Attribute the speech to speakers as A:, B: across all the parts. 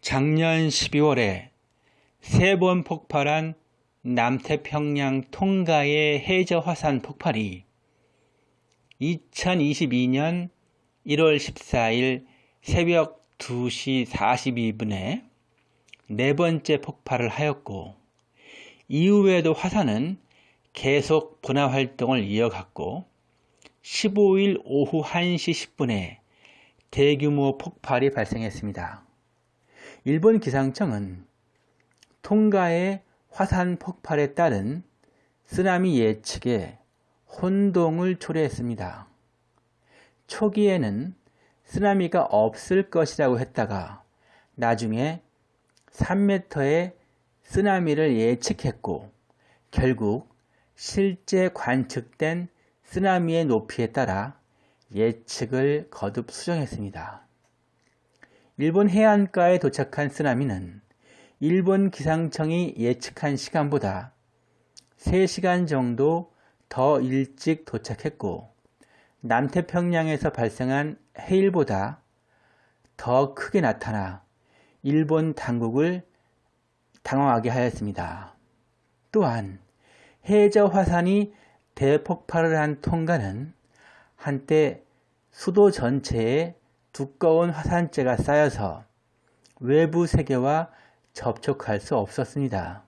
A: 작년 12월에 세 번 폭발한 남태평양 통가의 해저 화산 폭발이 2022년 1월 14일 새벽 2시 42분에 네 번째 폭발을 하였고 이후에도 화산은 계속 분화 활동을 이어갔고 15일 오후 1시 10분에 대규모 폭발이 발생했습니다. 일본 기상청은 통가의 화산 폭발에 따른 쓰나미 예측에 혼동을 초래했습니다. 초기에는 쓰나미가 없을 것이라고 했다가 나중에 3m의 쓰나미를 예측했고 결국 실제 관측된 쓰나미의 높이에 따라 예측을 거듭 수정했습니다. 일본 해안가에 도착한 쓰나미는 일본 기상청이 예측한 시간보다 3시간 정도 더 일찍 도착했고 남태평양에서 발생한 해일보다 더 크게 나타나 일본 당국을 당황하게 하였습니다. 또한 해저 화산이 대폭발을 한 통가는 한때 수도 전체에 두꺼운 화산재가 쌓여서 외부 세계와 접촉할 수 없었습니다.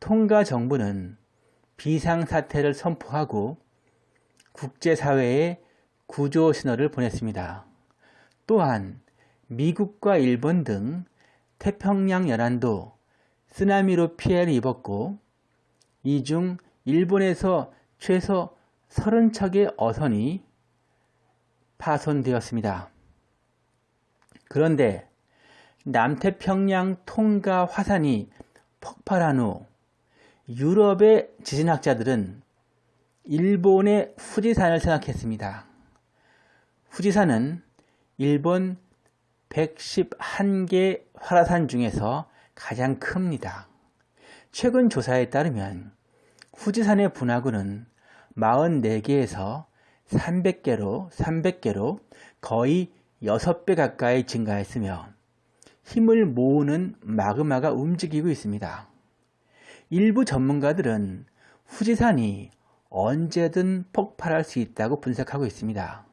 A: 통가 정부는 비상사태를 선포하고 국제사회에 구조 신호를 보냈습니다. 또한 미국과 일본 등 태평양 연안도 쓰나미로 피해를 입었고 이 중 일본에서 최소 30척의 어선이 파손되었습니다. 그런데 남태평양 통가 화산이 폭발한 후 유럽의 지진학자들은 일본의 후지산을 생각했습니다. 후지산은 일본 111개 활화산 중에서 가장 큽니다. 최근 조사에 따르면 후지산의 분화구는 44개에서 300개로 300개로 거의 6배 가까이 증가했으며 힘을 모으는 마그마가 움직이고 있습니다. 일부 전문가들은 후지산이 언제든 폭발할 수 있다고 분석하고 있습니다.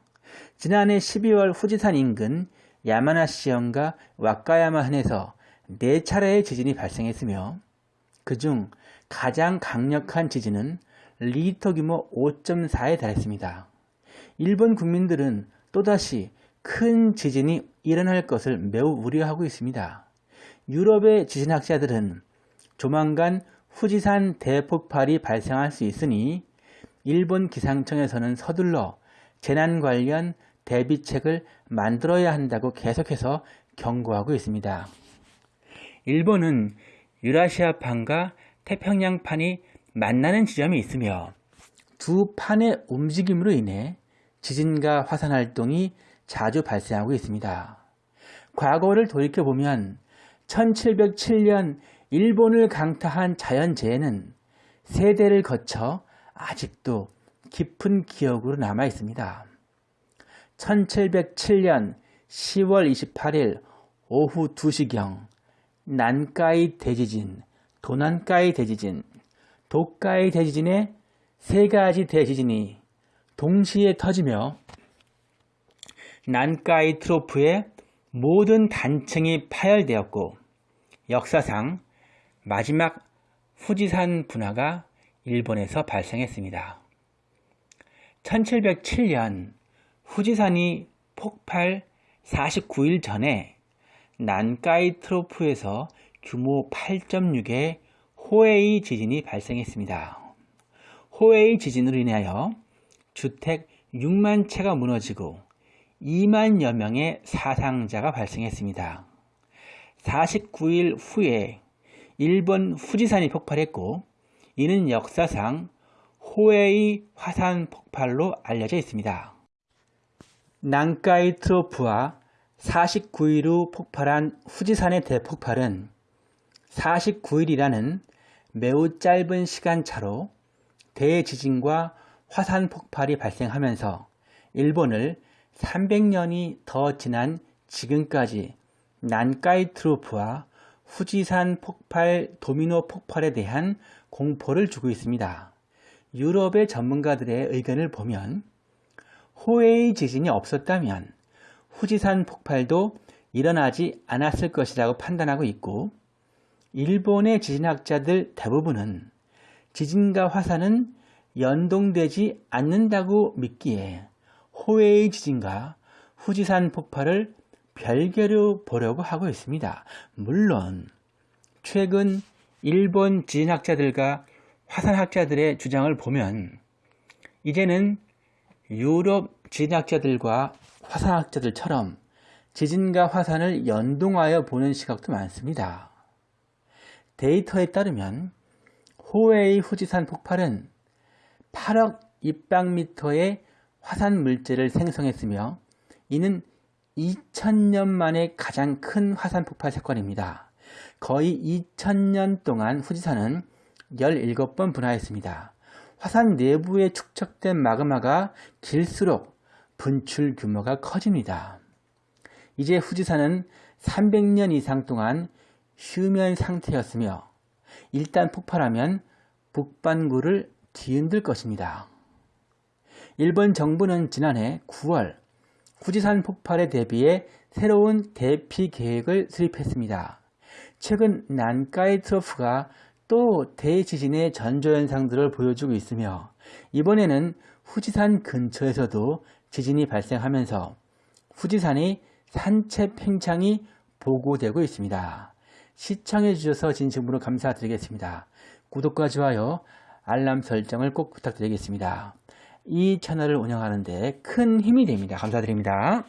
A: 지난해 12월 후지산 인근 야마나시현과 와카야마현에서 4차례의 지진이 발생했으며 그중 가장 강력한 지진은 리터 규모 5.4에 달했습니다. 일본 국민들은 또다시 큰 지진이 일어날 것을 매우 우려하고 있습니다. 유럽의 지진학자들은 조만간 후지산 대폭발이 발생할 수 있으니 일본 기상청에서는 서둘러 재난 관련 대비책을 만들어야 한다고 계속해서 경고하고 있습니다. 일본은 유라시아판과 태평양판이 만나는 지점이 있으며 두 판의 움직임으로 인해 지진과 화산 활동이 자주 발생하고 있습니다. 과거를 돌이켜보면 1707년 일본을 강타한 자연재해는 세대를 거쳐 아직도 깊은 기억으로 남아 있습니다. 1707년 10월 28일 오후 2시경 난카이 대지진, 도난카이 대지진, 도카이 대지진의 세 가지 대지진이 동시에 터지며 난카이 트로프의 모든 단층이 파열되었고 역사상 마지막 후지산 분화가 일본에서 발생했습니다. 1707년 후지산이 폭발 49일 전에 난카이 트로프에서 규모 8.6의 호에이 지진이 발생했습니다. 호에이 지진으로 인하여 주택 6만 채가 무너지고 2만여 명의 사상자가 발생했습니다. 49일 후에 일본 후지산이 폭발했고 이는 역사상 호에이 화산 폭발로 알려져 있습니다. 난카이 트로프와 49일 후 폭발한 후지산의 대폭발은 49일이라는 매우 짧은 시간차로 대지진과 화산 폭발이 발생하면서 일본을 300년이 더 지난 지금까지 난카이 트로프와 후지산 폭발, 도미노 폭발에 대한 공포를 주고 있습니다. 유럽의 전문가들의 의견을 보면 호에이 지진이 없었다면 후지산 폭발도 일어나지 않았을 것이라고 판단하고 있고 일본의 지진학자들 대부분은 지진과 화산은 연동되지 않는다고 믿기에 호에이 지진과 후지산 폭발을 별개로 보려고 하고 있습니다. 물론 최근 일본 지진학자들과 화산학자들의 주장을 보면 이제는 유럽 지진학자들과 화산학자들처럼 지진과 화산을 연동하여 보는 시각도 많습니다. 데이터에 따르면 호웨이 후지산 폭발은 8억 입방미터의 화산 물질을 생성했으며 이는 2000년 만에 가장 큰 화산 폭발 사건입니다. 거의 2000년 동안 후지산은 17번 분화했습니다. 화산 내부에 축적된 마그마가 길수록 분출 규모가 커집니다. 이제 후지산은 300년 이상 동안 휴면 상태였으며 일단 폭발하면 북반구를 뒤흔들 것입니다. 일본 정부는 지난해 9월 후지산 폭발에 대비해 새로운 대피 계획을 수립했습니다. 최근 난카이 트로프가 또 대지진의 전조현상들을 보여주고 있으며 이번에는 후지산 근처에서도 지진이 발생하면서 후지산의 산체 팽창이 보고되고 있습니다. 시청해 주셔서 진심으로 감사드리겠습니다. 구독과 좋아요, 알람 설정을 꼭 부탁드리겠습니다. 이 채널을 운영하는 데 큰 힘이 됩니다. 감사드립니다.